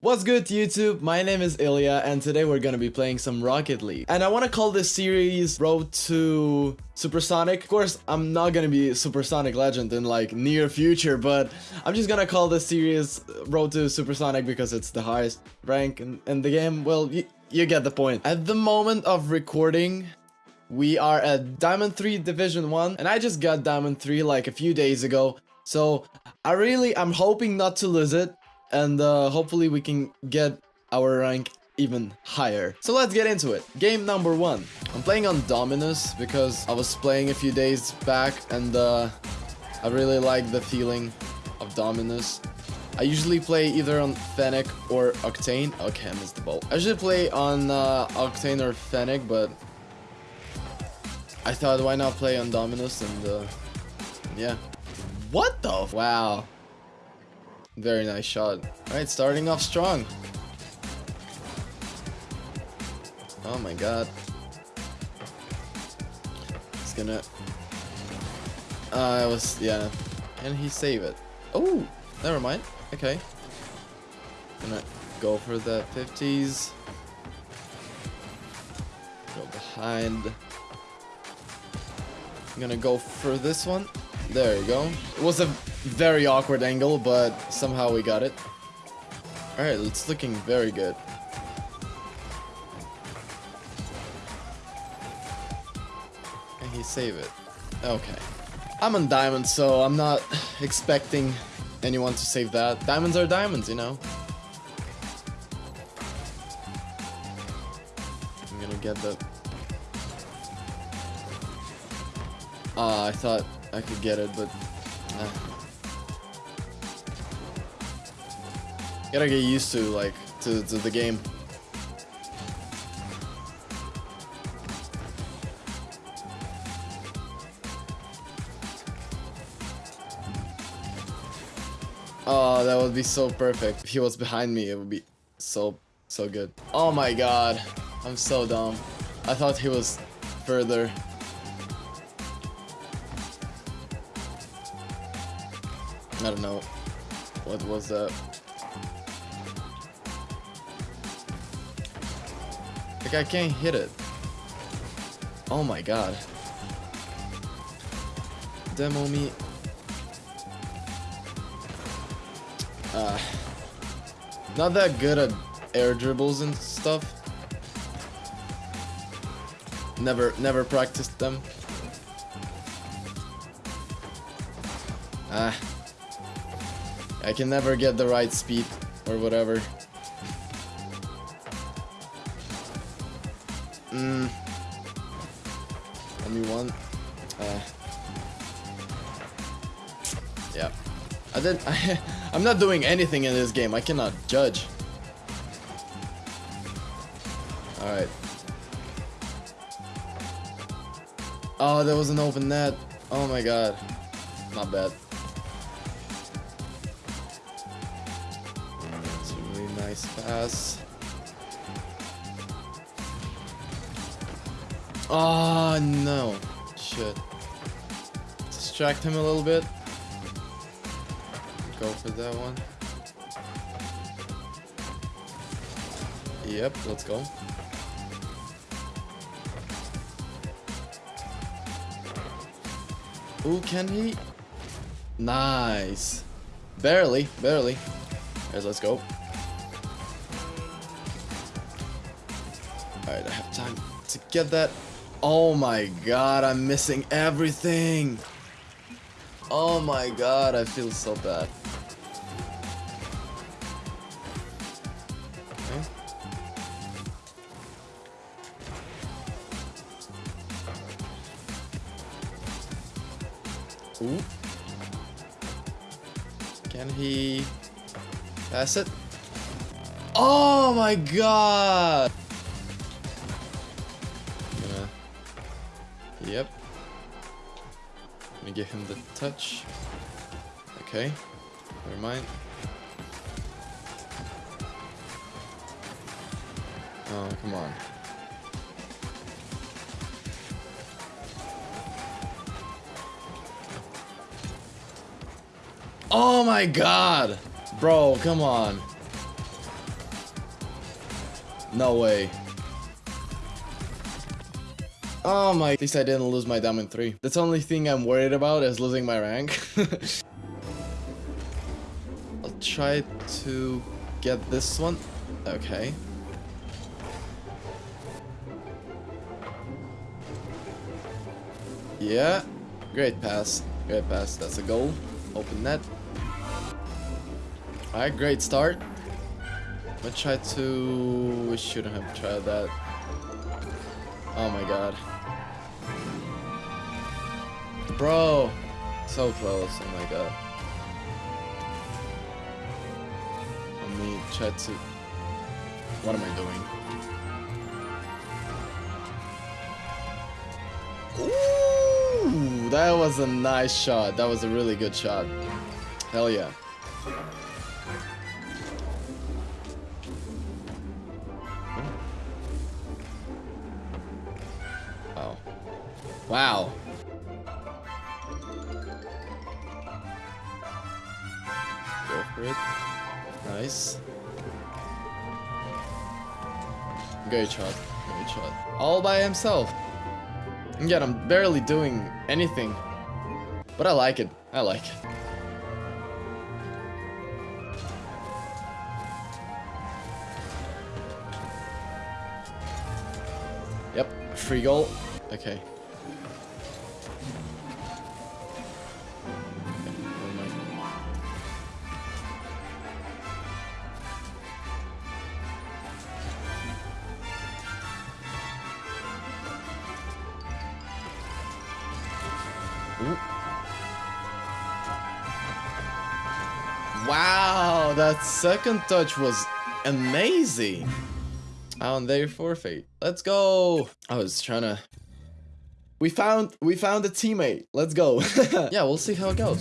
What's good YouTube? My name is Ilya and today we're gonna be playing some Rocket League. And I wanna call this series Road to Supersonic. Of course, I'm not gonna be Supersonic Legend in like near future, but I'm just gonna call this series Road to Supersonic because it's the highest rank in, in the game. Well, you get the point. At the moment of recording, we are at Diamond 3 Division 1 and I just got Diamond 3 like a few days ago. So I really, I'm hoping not to lose it and uh, hopefully we can get our rank even higher. So let's get into it. Game number one. I'm playing on Dominus because I was playing a few days back and uh, I really like the feeling of Dominus. I usually play either on Fennec or Octane. Okay, I missed the ball. I usually play on uh, Octane or Fennec, but I thought why not play on Dominus and uh, yeah. What the? Wow. Very nice shot. Alright, starting off strong. Oh my god. He's gonna... Uh, I was... yeah. Can he save it? Oh! Never mind. Okay. Gonna go for the 50s. Go behind. I'm gonna go for this one. There you go. It was a very awkward angle, but somehow we got it. Alright, it's looking very good. Can he save it? Okay. I'm on diamonds, so I'm not expecting anyone to save that. Diamonds are diamonds, you know? I'm gonna get the... Ah, uh, I thought I could get it, but... Nah. Gotta get used to, like, to, to the game. Oh, that would be so perfect. If he was behind me, it would be so, so good. Oh my god. I'm so dumb. I thought he was further. I don't know. What was that? Like, I can't hit it. Oh my god. Demo me. Uh, not that good at air dribbles and stuff. Never, never practiced them. Ah. I can never get the right speed or whatever. Mmm. Only one. Uh. Yeah. I did. I, I'm not doing anything in this game. I cannot judge. All right. Oh, there was an open net. Oh my god. Not bad. It's a really Nice pass. Oh no. Shit. Distract him a little bit. Go for that one. Yep, let's go. Ooh, can he? Nice. Barely, barely. Alright, let's go. Alright, I have time to get that. Oh my god, I'm missing everything. Oh my god, I feel so bad. Ooh. Can he pass it? Oh my god! Give him the touch. Okay. Never mind. Oh, come on. Oh my god! Bro, come on. No way. Oh my, at least I didn't lose my diamond 3. That's the only thing I'm worried about is losing my rank. I'll try to get this one. Okay. Yeah. Great pass. Great pass. That's a goal. Open net. Alright, great start. I'm gonna try to... We shouldn't have tried that. Oh my god. Bro! So close, oh my god. Let me try to... What am I doing? Ooh, that was a nice shot. That was a really good shot. Hell yeah. Wow. Wow. Go for it. Nice. Great shot. Great shot. All by himself. Again, I'm barely doing anything. But I like it. I like it. Yep, free goal. Okay. Wow, that second touch was amazing. Oh, and they forfeit. Let's go. I was trying to. We found we found a teammate. Let's go. yeah, we'll see how it goes.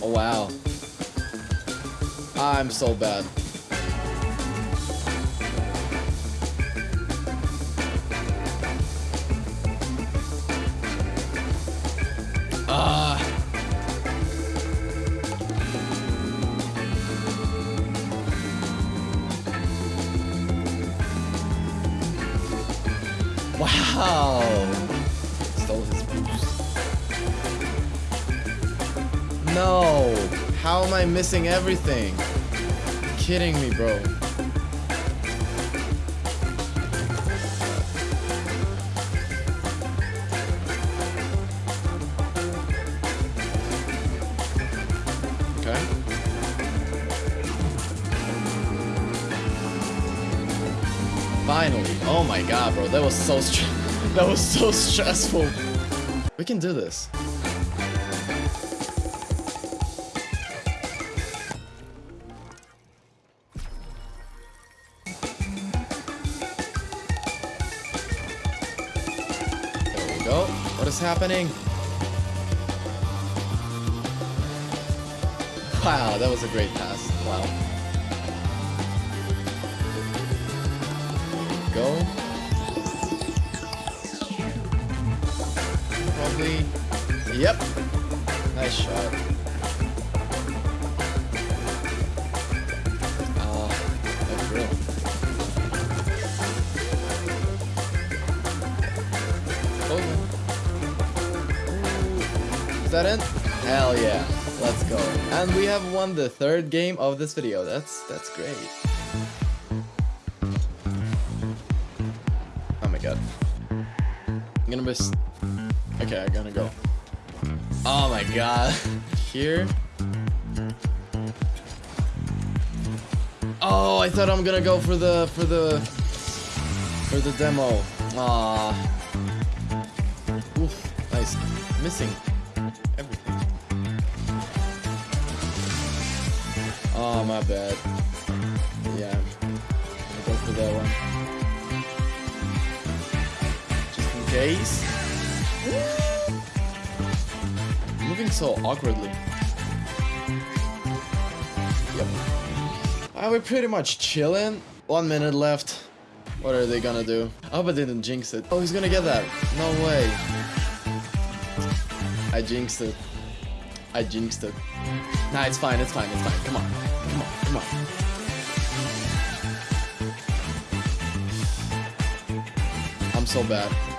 Oh wow. I'm so bad. Wow. Stole his boost. No. How am I missing everything? You're kidding me, bro. Finally. Oh my god, bro. That was so str that was so stressful. We can do this. There we go. What is happening? Wow, that was a great pass. Wow. Probably. Yep. Nice shot. Oh, that's real. Okay. Oh. Is that it? Hell yeah. Let's go. And we have won the third game of this video. That's that's great. Oh my god. I'm gonna miss. Okay, I'm gonna go. Oh my god. Here. Oh, I thought I'm gonna go for the for the for the demo. Ah. Oof. Nice. Missing everything. Oh, my bad. Yeah. I'll go for that one. Just in case. Moving so awkwardly. Yep. Are we pretty much chilling? One minute left. What are they gonna do? I hope I didn't jinx it. Oh, he's gonna get that. No way. I jinxed it. I jinxed it. Nah, it's fine, it's fine, it's fine. Come on. Come on, come on. I'm so bad.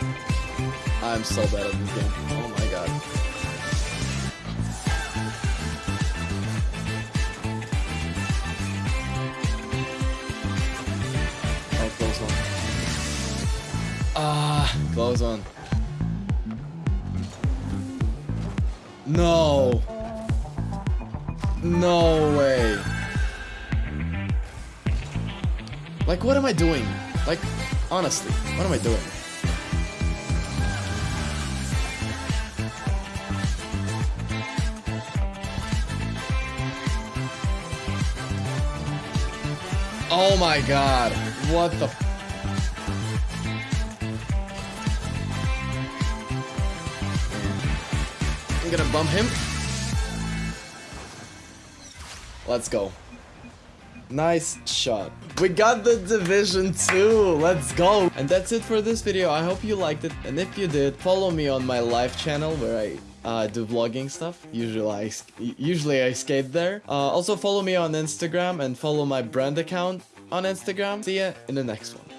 I'm so bad at this game. Oh my god. Oh, close one. Ah, close one. No. No way. Like, what am I doing? Like, honestly, what am I doing? Oh my god. What the I'm gonna bump him. Let's go. Nice shot. We got the Division 2. Let's go. And that's it for this video. I hope you liked it. And if you did, follow me on my live channel where I uh, do vlogging stuff. Usually I, usually I skate there. Uh, also follow me on Instagram and follow my brand account on Instagram. See ya in the next one.